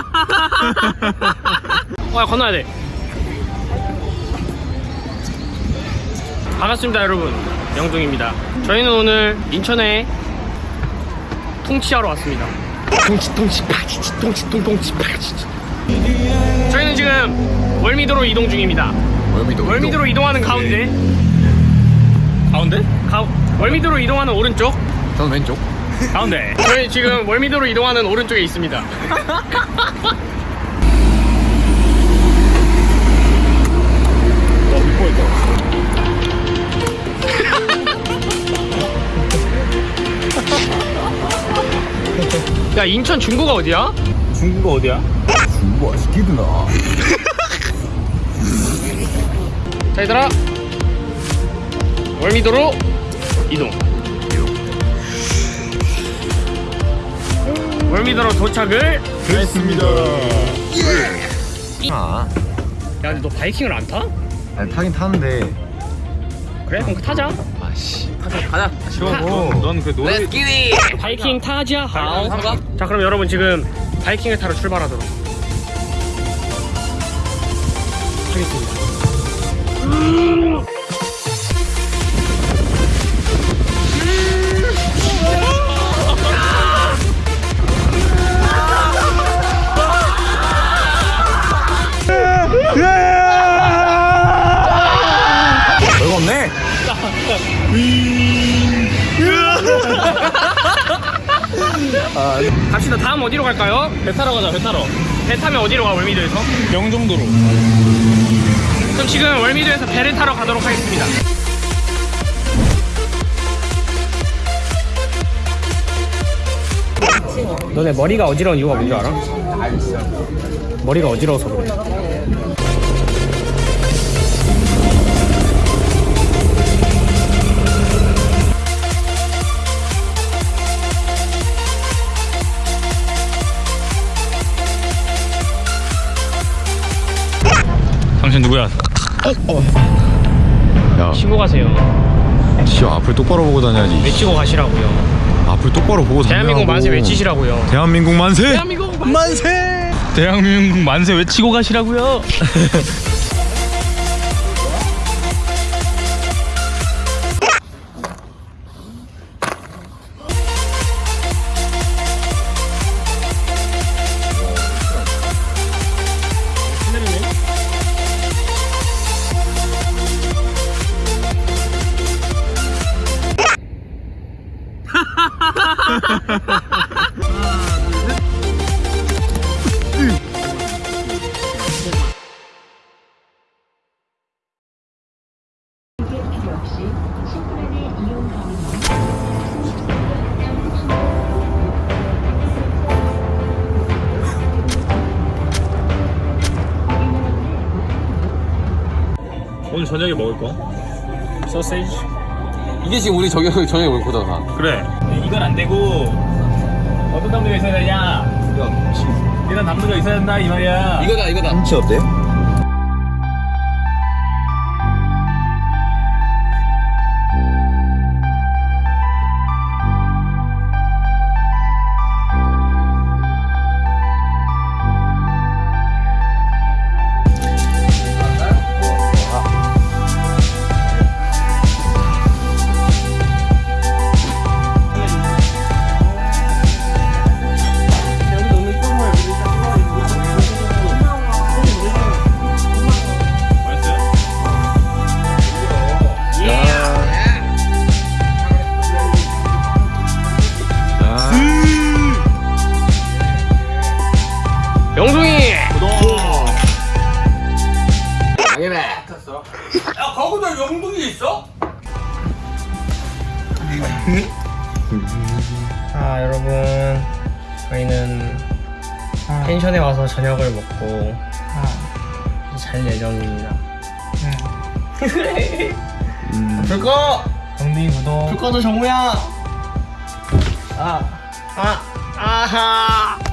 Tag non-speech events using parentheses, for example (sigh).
(laughs) 아, 건너야 돼. 반갑습니다, 여러분. 영둥입니다. 저희는 오늘 인천에 통치하러 왔습니다. 통치, 통치, 파치치, 통치, 통통치, 파치치. 저희는 지금 월미도로 이동 중입니다. 월미도 월미도로 이동 하는 가운데, 가운데? 가, 월미도로 이동하는 오른쪽, 저는 왼쪽 가운데. 저희 지금 월미도로 이동하는 오른쪽에 있습니다. 야 인천 중구가 어디야? 중국어 어디야? 중국어 시키드나 자 얘들아 월미도로 이동 월미도로 도착을 됐습니다. 아. 야 근데 너 바이킹을 안 타? 아니, 타긴 타는데. 그래? 그럼 그 타자. 아씨. 시원하고 넌그 노래 바이킹 타자. 하오 자. 그럼 여러분 지금 바이킹을 타러 출발하도록 하겠습니다. 별 갑시다 다음 어디로 갈까요? 배 타러 가자 배 타러 배 타면 어디로 가 월미도에서? 명정도로 그럼 지금 월미도에서 배를 타러 가도록 하겠습니다 너네 머리가 어지러운 이유가 뭔지 알아? 머리가 어지러워서 그래 당신 누구야? 야. 치고 가세요. 진짜 앞을 똑바로 보고 다녀야지. 외치고 가시라고요. 앞을 똑바로 보고 다녀 대한민국 만세 외치시라고요. 대한민국 만세! 대한민국 만세. 대한민국 만세 외치고 가시라고요 (laughs) 오늘 저녁에 먹을 거? 소세지? 이게 지금 우리 저기 저녁에 올 거잖아. 그래 이건 안 되고 어떤 남자가 있어야 되냐 이런 남자가 있어야 된다 이 말이야 이거다 이거다. 김치 어때? 영둥이. 야 거기다 영둥이 있어? 자 여러분. 저희는 펜션에 와서 저녁을 먹고 잘 예정입니다. 불 꺼! 영둥이 구독. 불 꺼도 정우야! 아, 아, 아하